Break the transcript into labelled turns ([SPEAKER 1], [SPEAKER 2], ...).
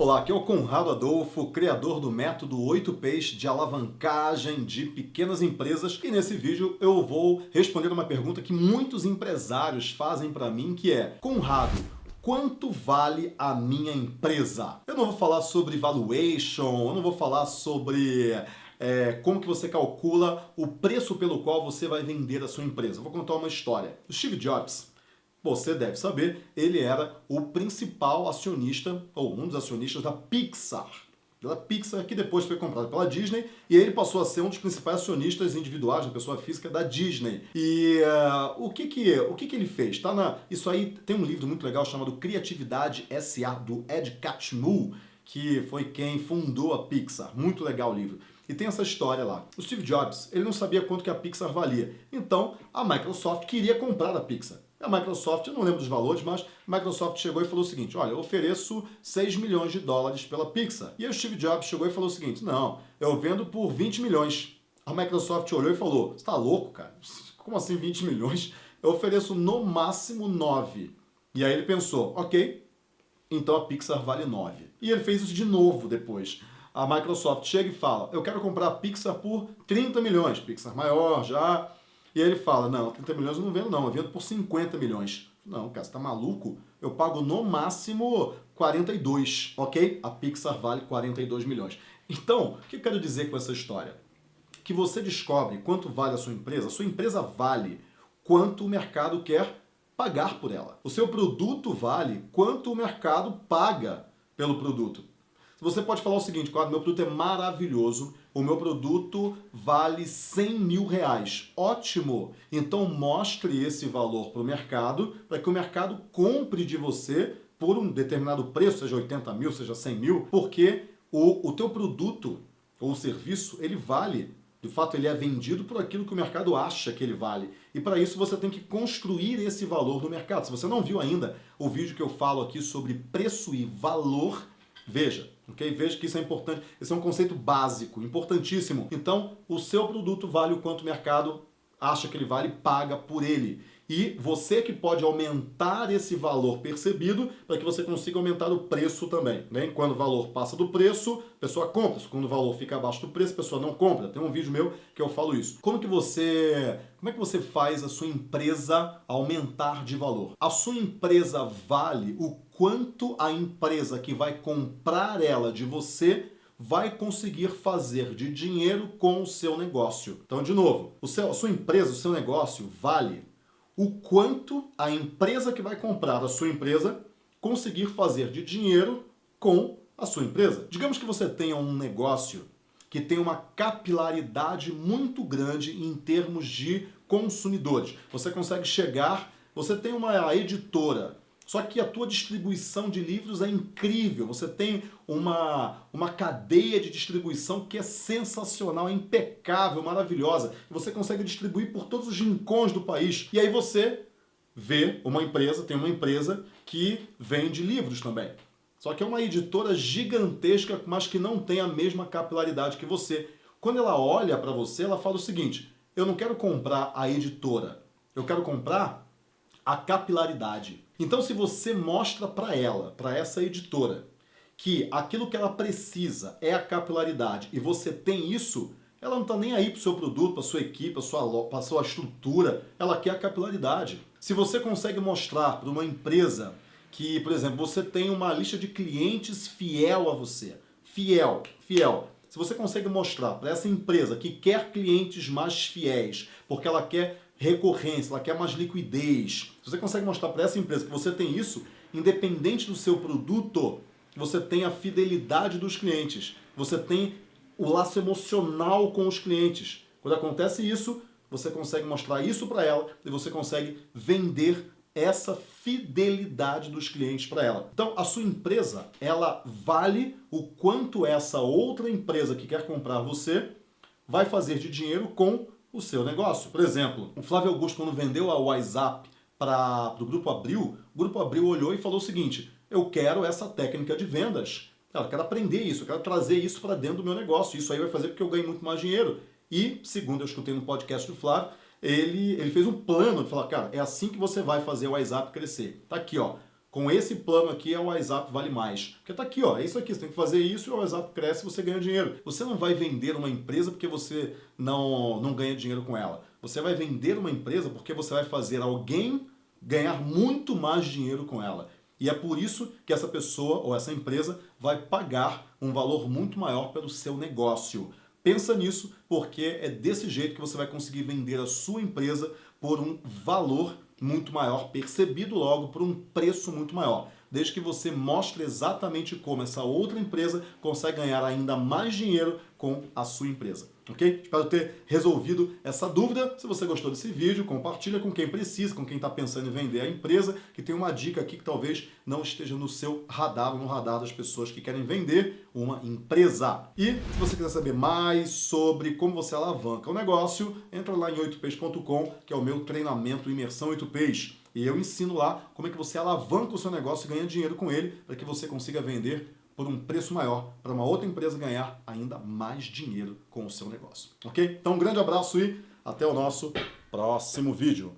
[SPEAKER 1] Olá, aqui é o Conrado Adolfo, criador do método 8Ps de alavancagem de pequenas empresas e nesse vídeo eu vou responder uma pergunta que muitos empresários fazem para mim que é Conrado, quanto vale a minha empresa? Eu não vou falar sobre valuation, eu não vou falar sobre é, como que você calcula o preço pelo qual você vai vender a sua empresa. Eu vou contar uma história. O Steve Jobs, você deve saber, ele era o principal acionista, ou um dos acionistas da Pixar. Da Pixar, que depois foi comprada pela Disney, e ele passou a ser um dos principais acionistas individuais, da pessoa física da Disney. E uh, o, que que, o que que ele fez? Tá na, isso aí tem um livro muito legal chamado Criatividade S.A., do Ed Catmull, que foi quem fundou a Pixar. Muito legal o livro. E tem essa história lá. O Steve Jobs, ele não sabia quanto que a Pixar valia. Então, a Microsoft queria comprar a Pixar. A Microsoft, eu não lembro dos valores, mas a Microsoft chegou e falou o seguinte, olha, eu ofereço 6 milhões de dólares pela Pixar. E aí o Steve Jobs chegou e falou o seguinte, não, eu vendo por 20 milhões. A Microsoft olhou e falou, você tá louco, cara? Como assim 20 milhões? Eu ofereço no máximo 9. E aí ele pensou, ok, então a Pixar vale 9. E ele fez isso de novo depois. A Microsoft chega e fala, eu quero comprar a Pixar por 30 milhões. Pixar maior já, e aí ele fala, não, 30 milhões eu não vendo não, eu vendo por 50 milhões. Não, cara, você tá maluco? Eu pago no máximo 42, ok? A Pixar vale 42 milhões. Então, o que eu quero dizer com essa história? Que você descobre quanto vale a sua empresa, a sua empresa vale quanto o mercado quer pagar por ela. O seu produto vale quanto o mercado paga pelo produto. Você pode falar o seguinte, claro, meu produto é maravilhoso, o meu produto vale 100 mil reais. Ótimo! Então mostre esse valor para o mercado, para que o mercado compre de você por um determinado preço, seja 80 mil, seja 100 mil, porque o, o teu produto ou serviço, ele vale. De fato, ele é vendido por aquilo que o mercado acha que ele vale. E para isso você tem que construir esse valor no mercado. Se você não viu ainda o vídeo que eu falo aqui sobre preço e valor, veja. Ok? Veja que isso é importante. Esse é um conceito básico, importantíssimo. Então, o seu produto vale o quanto o mercado acha que ele vale, paga por ele. E você que pode aumentar esse valor percebido para que você consiga aumentar o preço também. Né? Quando o valor passa do preço, a pessoa compra. Quando o valor fica abaixo do preço, a pessoa não compra. Tem um vídeo meu que eu falo isso. Como que você, como é que você faz a sua empresa aumentar de valor? A sua empresa vale o quanto a empresa que vai comprar ela de você vai conseguir fazer de dinheiro com o seu negócio. Então, de novo, o seu, a sua empresa, o seu negócio vale o quanto a empresa que vai comprar a sua empresa conseguir fazer de dinheiro com a sua empresa. Digamos que você tenha um negócio que tem uma capilaridade muito grande em termos de consumidores. Você consegue chegar, você tem uma editora, só que a tua distribuição de livros é incrível. Você tem uma, uma cadeia de distribuição que é sensacional, é impecável, maravilhosa. Você consegue distribuir por todos os rincões do país. E aí você vê uma empresa, tem uma empresa que vende livros também. Só que é uma editora gigantesca, mas que não tem a mesma capilaridade que você. Quando ela olha para você, ela fala o seguinte, eu não quero comprar a editora, eu quero comprar a capilaridade. Então se você mostra para ela, para essa editora, que aquilo que ela precisa é a capilaridade e você tem isso, ela não está nem aí para o seu produto, para sua equipe, para sua, para a sua estrutura, ela quer a capilaridade. Se você consegue mostrar para uma empresa que, por exemplo, você tem uma lista de clientes fiel a você, fiel, fiel, se você consegue mostrar para essa empresa que quer clientes mais fiéis, porque ela quer recorrência, ela quer mais liquidez. Se você consegue mostrar para essa empresa que você tem isso, independente do seu produto, você tem a fidelidade dos clientes, você tem o laço emocional com os clientes. Quando acontece isso, você consegue mostrar isso para ela e você consegue vender essa fidelidade dos clientes para ela. Então, a sua empresa, ela vale o quanto essa outra empresa que quer comprar você vai fazer de dinheiro com o seu negócio. Por exemplo, o Flávio Augusto, quando vendeu a WhatsApp para o Grupo Abril, o Grupo Abril olhou e falou o seguinte, eu quero essa técnica de vendas, eu quero aprender isso, eu quero trazer isso para dentro do meu negócio, isso aí vai fazer porque eu ganho muito mais dinheiro. E, segundo eu escutei no podcast do Flávio, ele, ele fez um plano de falar, cara, é assim que você vai fazer o WhatsApp crescer. Tá aqui, ó. Com esse plano aqui é o WhatsApp vale mais. Porque tá aqui, ó, é isso aqui, você tem que fazer isso e o WhatsApp cresce e você ganha dinheiro. Você não vai vender uma empresa porque você não, não ganha dinheiro com ela. Você vai vender uma empresa porque você vai fazer alguém ganhar muito mais dinheiro com ela. E é por isso que essa pessoa ou essa empresa vai pagar um valor muito maior pelo seu negócio. Pensa nisso, porque é desse jeito que você vai conseguir vender a sua empresa por um valor muito maior, percebido logo por um preço muito maior. Desde que você mostre exatamente como essa outra empresa consegue ganhar ainda mais dinheiro com a sua empresa. Ok? Espero ter resolvido essa dúvida. Se você gostou desse vídeo, compartilha com quem precisa, com quem está pensando em vender a empresa, que tem uma dica aqui que talvez não esteja no seu radar, no radar das pessoas que querem vender uma empresa. E se você quiser saber mais sobre como você alavanca o negócio, entra lá em 8peixes.com, que é o meu treinamento Imersão 8Peixes. E eu ensino lá como é que você alavanca o seu negócio e ganha dinheiro com ele, para que você consiga vender por um preço maior para uma outra empresa ganhar ainda mais dinheiro com o seu negócio. Ok? Então um grande abraço e até o nosso próximo vídeo.